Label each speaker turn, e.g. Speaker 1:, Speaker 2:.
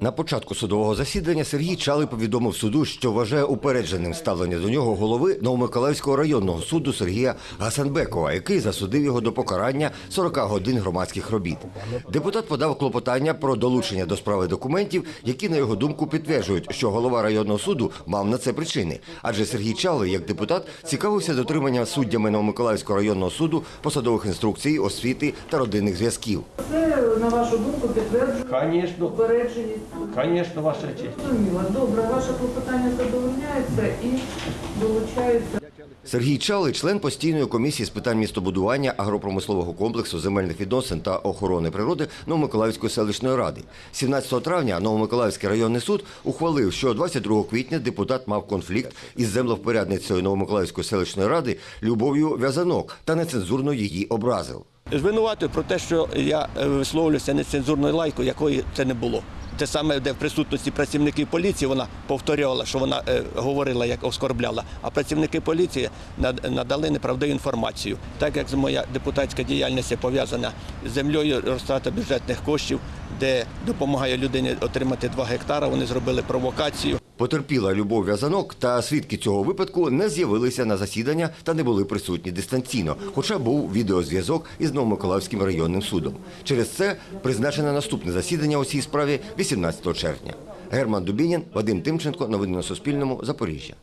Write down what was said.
Speaker 1: На початку судового засідання Сергій Чалий повідомив суду, що вважає упередженим ставлення до нього голови Новомиколаївського районного суду Сергія Гасанбекова, який засудив його до покарання 40 годин громадських робіт. Депутат подав клопотання про долучення до справи документів, які, на його думку, підтверджують, що голова районного суду мав на це причини. Адже Сергій Чалий, як депутат, цікавився дотриманням суддями Новомиколаївського районного суду посадових інструкцій, освіти та родинних зв'язків.
Speaker 2: Це, на вашу думку, підтверджує
Speaker 3: Конечно, конечно, ваша честь.
Speaker 2: Зрозуміло. Добре, ваше клопотання задовольняється і долучається.
Speaker 1: Сергій Чалий, член постійної комісії з питань містобудування, агропромислового комплексу, земельних відносин та охорони природи Новомиколаївської селищної ради. 17 травня Новомиколаївський районний суд ухвалив, що 22 квітня депутат мав конфлікт із землевпорядницею Новомиколаївської селищної ради Любов'ю В'язанок та нецензурно її образив.
Speaker 3: Звинуватую про те, що я е, висловлююся нецензурною лайкою, якої це не було. Те саме, де в присутності працівників поліції вона повторювала, що вона е, говорила, як оскорбляла, а працівники поліції надали неправдиву інформацію. Так як моя депутатська діяльність пов'язана з землею, розтрата бюджетних коштів, де допомагає людині отримати 2 гектара, вони зробили провокацію.
Speaker 1: Потерпіла Любов В'язанок та свідки цього випадку не з'явилися на засідання та не були присутні дистанційно, хоча був відеозв'язок із Новомиколаївським районним судом. Через це призначено наступне засідання у цій справі 18 червня. Герман Дубінін, Вадим Тимченко. Новини на Суспільному. Запоріжжя.